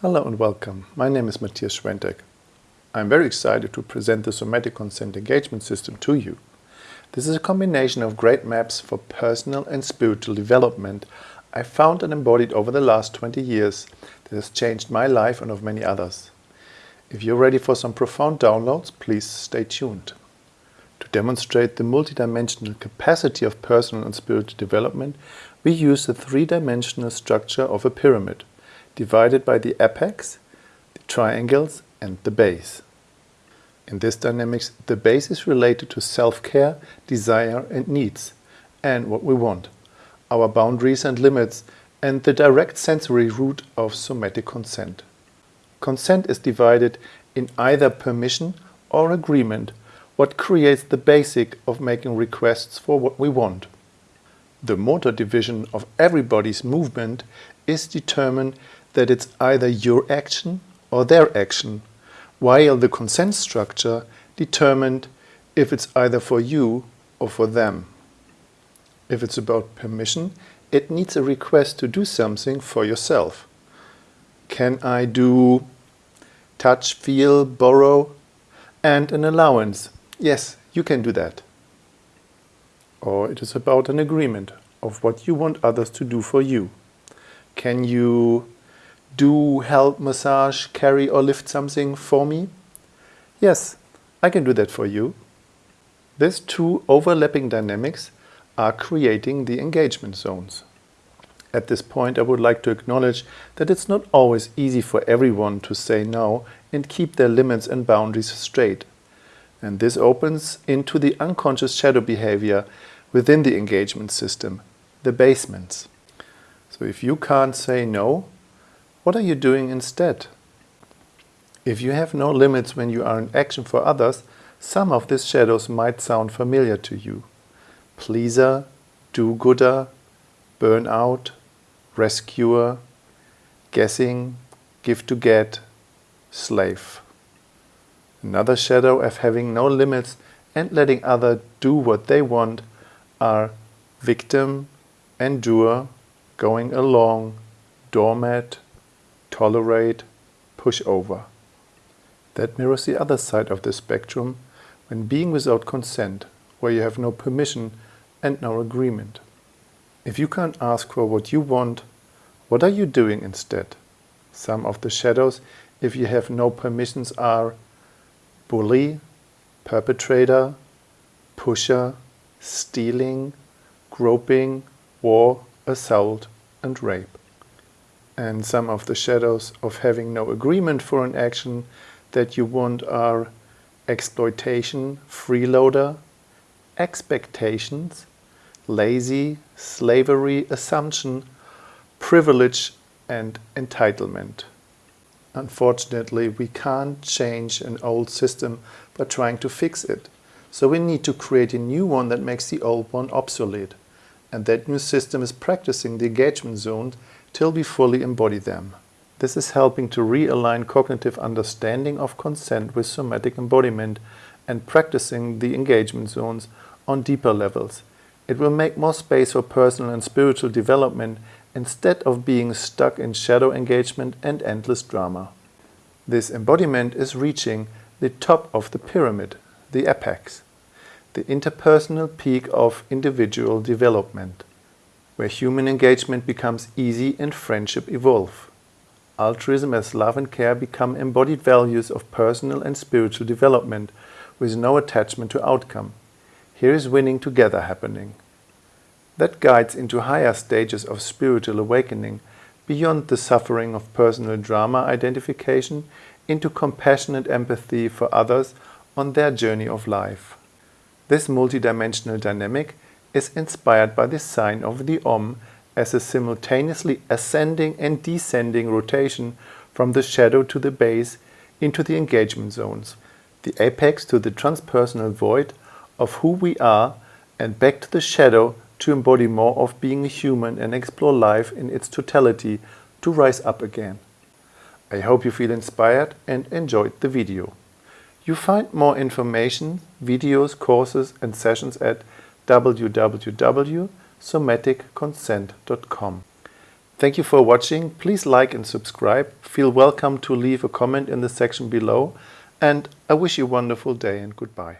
Hello and welcome. My name is Matthias Schwentek. I'm very excited to present the Somatic Consent Engagement System to you. This is a combination of great maps for personal and spiritual development I found and embodied over the last 20 years that has changed my life and of many others. If you're ready for some profound downloads, please stay tuned. To demonstrate the multidimensional capacity of personal and spiritual development, we use the three-dimensional structure of a pyramid, divided by the apex, the triangles and the base. In this dynamics, the base is related to self-care, desire and needs, and what we want, our boundaries and limits, and the direct sensory root of somatic consent. Consent is divided in either permission or agreement, what creates the basic of making requests for what we want. The motor division of everybody's movement is determined that it's either your action or their action, while the consent structure determined if it's either for you or for them. If it's about permission, it needs a request to do something for yourself. Can I do touch, feel, borrow, and an allowance? Yes, you can do that. Or it is about an agreement of what you want others to do for you. Can you do, help, massage, carry or lift something for me? Yes, I can do that for you. These two overlapping dynamics are creating the engagement zones. At this point I would like to acknowledge that it's not always easy for everyone to say no and keep their limits and boundaries straight. And this opens into the unconscious shadow behavior within the engagement system, the basements. So if you can't say no, what are you doing instead? If you have no limits when you are in action for others, some of these shadows might sound familiar to you. Pleaser, do-gooder, burnout, rescuer, guessing, give to get, slave. Another shadow of having no limits and letting others do what they want are victim, endure, going along, doormat, tolerate, push over. That mirrors the other side of the spectrum when being without consent, where you have no permission and no agreement. If you can't ask for what you want, what are you doing instead? Some of the shadows, if you have no permissions, are bully, perpetrator, pusher, stealing, groping, war, assault and rape and some of the shadows of having no agreement for an action that you want are exploitation, freeloader, expectations, lazy, slavery, assumption, privilege and entitlement. Unfortunately, we can't change an old system by trying to fix it. So we need to create a new one that makes the old one obsolete. And that new system is practicing the engagement zones till we fully embody them. This is helping to realign cognitive understanding of consent with somatic embodiment and practicing the engagement zones on deeper levels. It will make more space for personal and spiritual development instead of being stuck in shadow engagement and endless drama. This embodiment is reaching the top of the pyramid, the apex, the interpersonal peak of individual development where human engagement becomes easy and friendship evolve. Altruism as love and care become embodied values of personal and spiritual development with no attachment to outcome. Here is winning together happening. That guides into higher stages of spiritual awakening beyond the suffering of personal drama identification into compassionate empathy for others on their journey of life. This multidimensional dynamic is inspired by the sign of the Om as a simultaneously ascending and descending rotation from the shadow to the base into the engagement zones, the apex to the transpersonal void of who we are and back to the shadow to embody more of being a human and explore life in its totality to rise up again. I hope you feel inspired and enjoyed the video. You find more information, videos, courses and sessions at www.somaticconsent.com. Thank you for watching. Please like and subscribe. Feel welcome to leave a comment in the section below. And I wish you a wonderful day and goodbye.